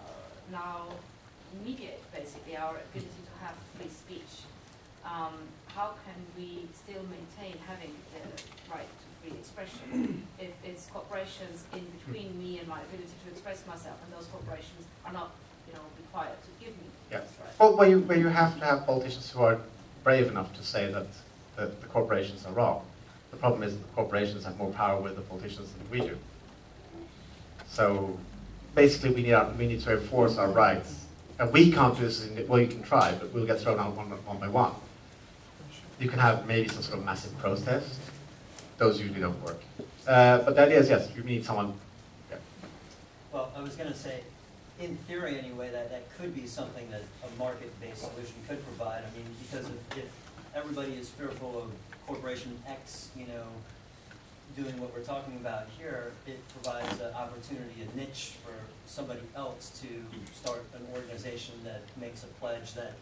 now mediate basically our ability to have free speech, um, how can we still maintain having the right to free expression if it's corporations in between me and my ability to express myself, and those corporations are not, you know, required to give me Yeah. this right? Well, where you, where you have to have politicians who are brave enough to say that the, the corporations are wrong. The problem is the corporations have more power with the politicians than we do. So basically, we need, our, we need to enforce our rights. And we can't do this, in, well, you can try, but we'll get thrown out one, one by one. You can have maybe some sort of massive protest. Those usually don't work. Uh, but the idea is, yes, you need someone, yeah. Well, I was gonna say, in theory anyway, that, that could be something that a market-based solution could provide. I mean, because if, if everybody is fearful of corporation X, you know, doing what we're talking about here, it provides an opportunity, a niche for somebody else to start an organization that makes a pledge that,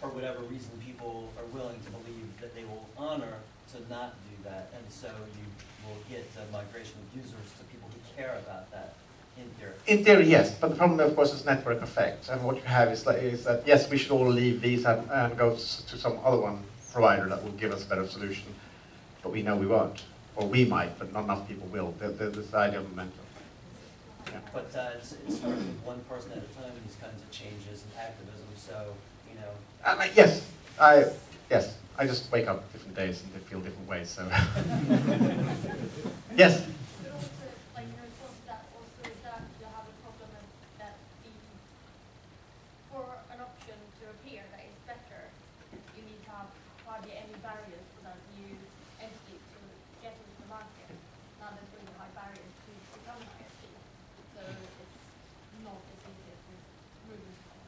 for whatever reason, people are willing to believe that they will honor to not do that. And so you will get a migration of users to people who care about that in theory. In theory, yes, but the problem, of course, is network effect. And what you have is, like, is that, yes, we should all leave these and, and go to some other one provider that will give us a better solution. But we know we won't. Or we might, but not enough people will. There, there- there's the idea of momentum. Yeah. But uh, it's, it starts with one person at a time, and these kinds of changes and activism, so, you know, like, yes, I, yes, I just wake up different days and they feel different ways, so. yes, But also, like, in response to that, also is that you have a problem with that the, for an option to appear that is better, you need to have hardly any barriers for that new entity to get into the market. Now there's really high barriers to become an ISP, so it's not as easy as this moving from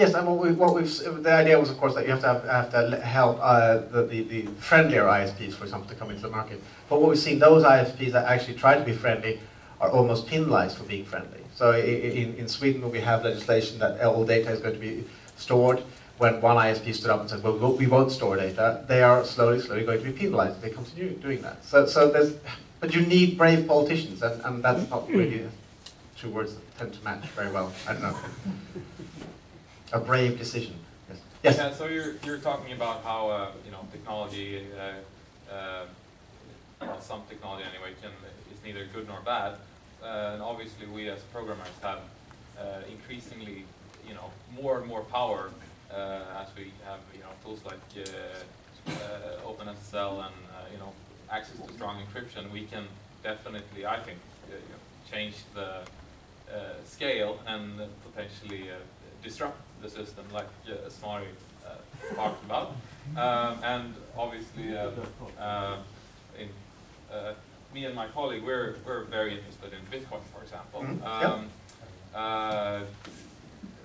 yes, and what we, what we've, the idea was, of course, that you have to have, have to help uh, the, the, the friendlier ISPs, for example, to come into the market. But what we've seen, those ISPs that actually try to be friendly are almost penalized for being friendly. So i- i- in, in Sweden, we have legislation that all data is going to be stored. When one ISP stood up and said, well, we- we won't store data, they are slowly, slowly going to be penalized if they continue doing that. So, so there's, but you need brave politicians, and, and that's not really two words that tend to match very well. I don't know. A brave decision. Yes. Yes. Yeah, so you're, you're talking about how, uh, you know, technology, uh, uh, some technology anyway, can, is neither good nor bad. Uh, and obviously we as programmers have uh, increasingly, you know, more and more power uh, as we have, you know, tools like OpenSSL and, you know, access to strong encryption. We can definitely, I think, you know, change the, scale and potentially disrupt the system, like uh, Smari talked about. Um, and obviously, in me and my colleague, we're, we're very interested in Bitcoin, for example. Mm -hmm. um, uh,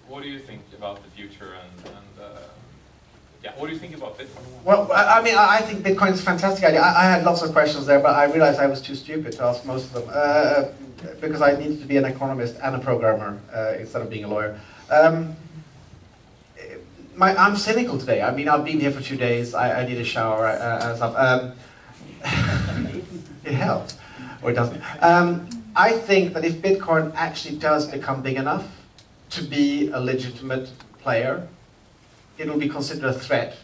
what do you think about the future and, and uh, yeah, what do you think about Bitcoin? Well, I, I mean, I think Bitcoin is a fantastic idea. I, I, had lots of questions there, but I realized I was too stupid to ask most of them uh, because I needed to be an economist and a programmer uh, instead of being a lawyer. Um, my, I'm cynical today. I mean, I've been here for two days. I, I need a shower uh, and stuff. Um, it helps, or it doesn't. Um, I think that if Bitcoin actually does become big enough to be a legitimate player, it will be considered a threat,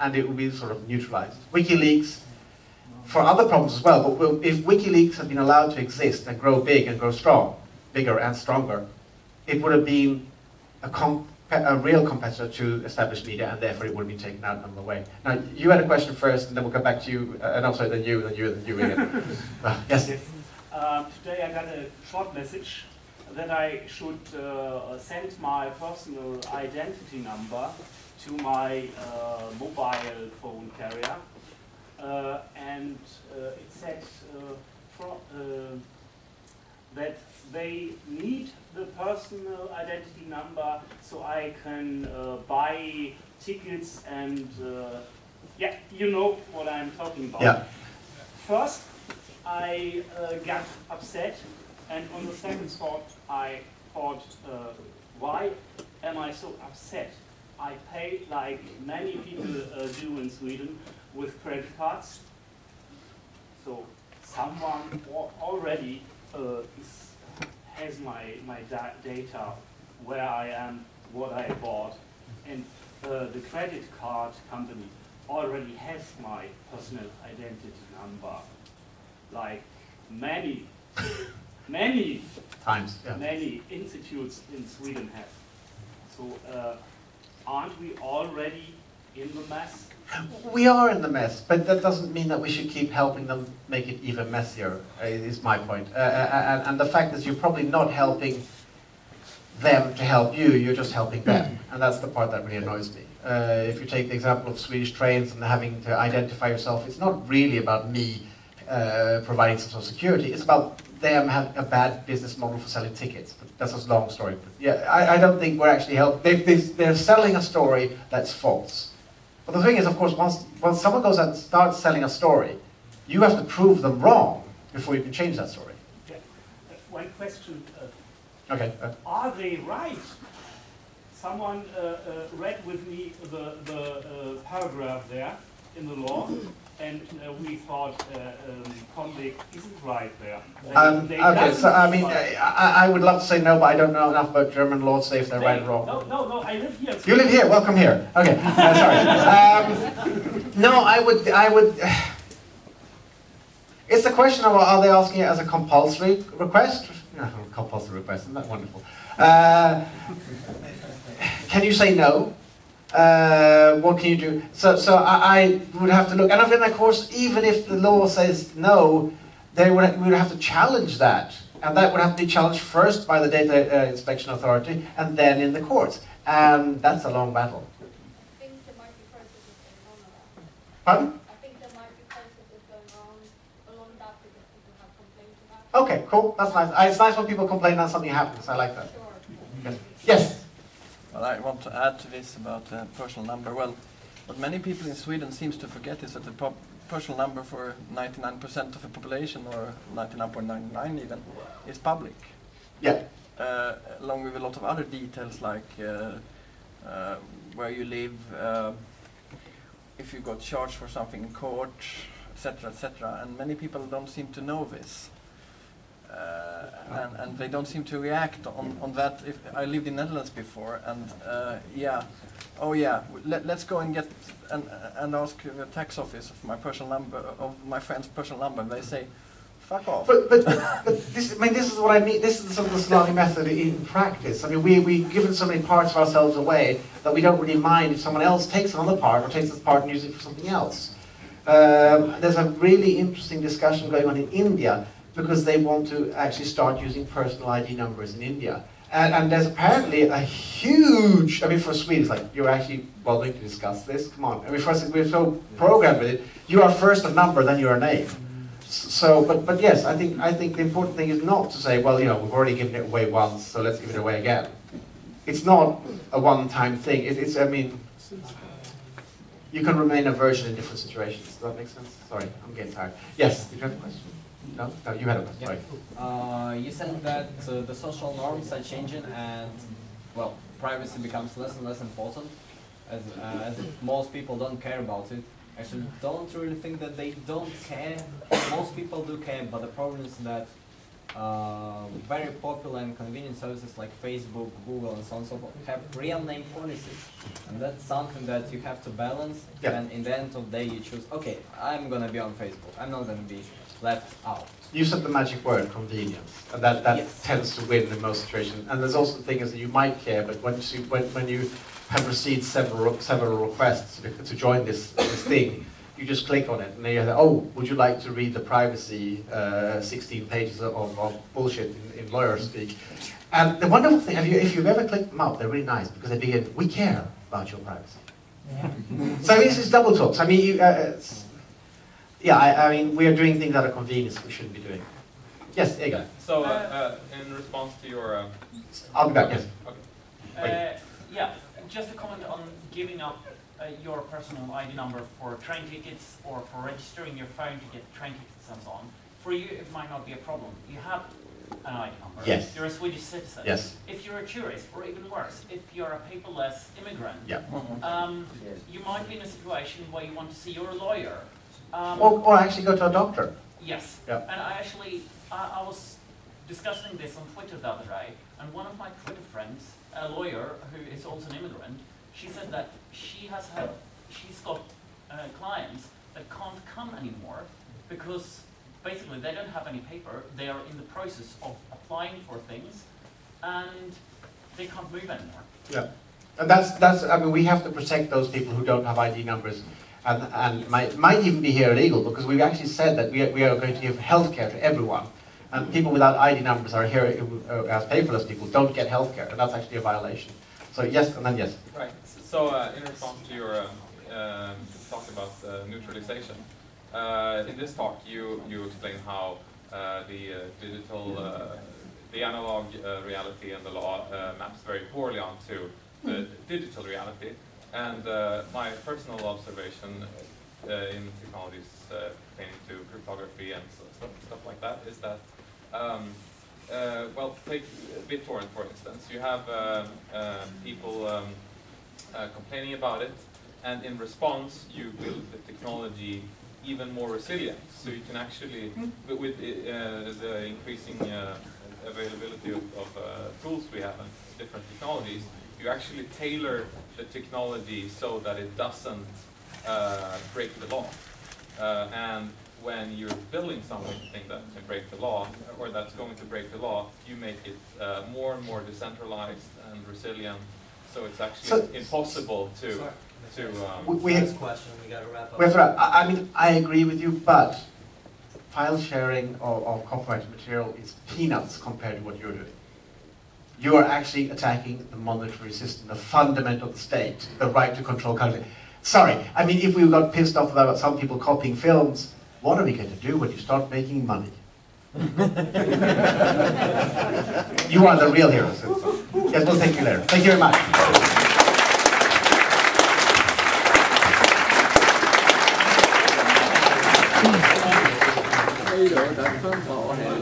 and it will be sort of neutralized. WikiLeaks, for other problems as well, but if WikiLeaks had been allowed to exist and grow big and grow strong, bigger and stronger, it would have been a a real competitor to established media, and therefore it would be taken out of the way. Now, you had a question first, and then we'll come back to you, uh, and also then you, then you, then you again. uh, yes? yes. Uh, today I got a short message that I should uh, send my personal identity number to my uh, mobile phone carrier. Uh, and it said that they need the personal identity number so I can uh, buy tickets and uh, yeah, you know what I'm talking about. Yeah. First, I uh, got upset and on the second thought, I thought, uh, why am I so upset? I pay like many people uh, do in Sweden with credit cards. So someone already uh, has my, my da data, where I am, what I bought, and uh, the credit card company already has my personal identity number, like many, many times, yeah. many institutes in Sweden have. So uh, aren't we already in the mess? We are in the mess, but that doesn't mean that we should keep helping them make it even messier, uh, is my point. Uh, uh, and, and, the fact is you're probably not helping them to help you, you're just helping them. And that's the part that really annoys me. Uh, if you take the example of Swedish trains and having to identify yourself, it's not really about me uh, providing some sort of security, it's about them having a bad business model for selling tickets. But that's a long story. But yeah, I, I, don't think we're actually helping. They, they're selling a story that's false. But the thing is, of course, once, once someone goes and starts selling a story, you have to prove them wrong before you can change that story. Yeah. Uh, one question. Uh, okay. Uh, are they right? Someone uh, uh, read with me the, the uh, paragraph there in the law, and uh, we thought uh, um, isn't right there. Um, okay, so I mean, I, I, would love to say no, but I don't know enough about German law to say if they're they, right or wrong. No, no, no, I live here. You live here, welcome here. Okay, uh, sorry. Um, no, I would, I would, it's a question of are they asking it as a compulsory request? No, compulsory request, isn't that wonderful? Uh, can you say no? Uh, what can you do? So, so I, I, would have to look, and then of course, even if the law says no, they would, we would have to challenge that. And that would have to be challenged first by the Data uh, Inspection Authority and then in the courts. And that's a long battle. I think there might be processes a long about. Pardon? Okay, cool. That's nice. It's nice when people complain that something happens. I like that. Sure. Yes. yes. Well, I want to add to this about uh, personal number. Well, what many people in Sweden seems to forget is that the personal number for 99% of the population, or 99.99 even, is public. Yeah. Uh, along with a lot of other details like uh, uh where you live, uh, if you got charged for something in court, etc., etc. And many people don't seem to know this. Uh, and, and they don't seem to react on, on that. If I lived in Netherlands before, and uh, yeah, oh yeah, let, let's go and get and, and ask the tax office of my personal number, of my friend's personal number. And they say, fuck off. But, but, but this, I mean, this is what I mean. This is sort of the salami method in practice. I mean, we, we've given so many parts of ourselves away that we don't really mind if someone else takes another part or takes this part and uses it for something else. Um, there's a really interesting discussion going on in India because they want to actually start using personal ID numbers in India. And, and there's apparently a huge, I mean for Sweden, it's like, you're actually bothering to discuss this? Come on. I mean for us, we're so programmed with it. You are first a number, then you're a name. Mm. So, but, but yes, I think, I think the important thing is not to say, well, you know, we've already given it away once, so let's give it away again. It's not a one-time thing. It, it's, I mean, you can remain a version in different situations. Does that make sense? Sorry, I'm getting tired. Yes, did you have a question? No? No, you had a question. Sorry. Uh, you said that uh, the social norms are changing and, well, privacy becomes less and less important as, uh, as most people don't care about it. Actually, don't really think that they don't care. Most people do care, but the problem is that uh, very popular and convenient services like Facebook, Google, and so on and so forth have real name policies. And that's something that you have to balance. Yeah. And in the end of the day, you choose, okay, I'm going to be on Facebook. I'm not going to be left out. You said the magic word, convenience, and that, that Yes. tends to win in most situations. And there's also the thing is that you might care, but once you, when, when you have received several, several requests to, to join this, this thing, you just click on it, and then you say, oh, would you like to read the privacy uh, 16 pages of, of bullshit in, in lawyer speak? And the wonderful thing, have you, if you've ever clicked them out, they're really nice because they begin, we care about your privacy. so this is double talks. I mean, you, uh, it's- yeah, I, I mean, we are doing things that are convenience we shouldn't be doing. Yes, Egan. So, uh, uh, in response to your... Uh, I'll be back, yes. Okay. Uh, yeah, just a comment on giving up uh, your personal ID number for train tickets or for registering your phone to get train tickets and so on. For you, it might not be a problem. You have an ID number. Yes. You're a Swedish citizen. Yes. If you're a tourist, or even worse, if you're a paperless immigrant, Yeah. um, you might be in a situation where you want to see your lawyer. Um, Or, or actually go to a doctor. Yes. Yeah. And I actually, I, I was discussing this on Twitter the other day, and one of my Twitter friends, a lawyer who is also an immigrant, she said that she has had, she's got uh, clients that can't come anymore because basically they don't have any paper, they are in the process of applying for things, and they can't move anymore. Yeah. And that's, that's, I mean, we have to protect those people who don't have ID numbers and, and might, might even be here illegal because we've actually said that we are, we are going to give healthcare to everyone. And people without ID numbers are here uh, as paperless people, don't get healthcare, and that's actually a violation. So yes, and then yes. Right. So, uh, in response to your um, um, talk about uh, neutralization, uh, in this talk you you explain how uh, the uh, digital, uh, the analog uh, reality and the law uh, maps very poorly onto the digital reality. And uh, my personal observation uh, in technologies uh, pertaining to cryptography and stuff, stuff like that is that um, uh, well, take BitTorrent for instance. You have um, uh, people um, uh, complaining about it, and in response, you build the technology even more resilient. So you can actually, with, with uh, the increasing uh, availability of, of uh, tools we have and different technologies, you actually tailor the technology so that it doesn't uh, break the law. Uh, and when you're building something that can break the law, or that's going to break the law, you make it uh, more and more decentralized and resilient. So it's actually So- impossible to Sorry. to. Um, We- we have- question, we gotta wrap up. We have to wrap. I, I mean, I agree with you, but file sharing of, of copyrighted material is peanuts compared to what you're doing. You are actually attacking the monetary system, the fundament of the state, the right to control country. Sorry, I mean, if we got pissed off about some people copying films, what are we going to do when you start making money? you are the real heroes. Yes, we'll thank you later. Thank you very much. Kom bara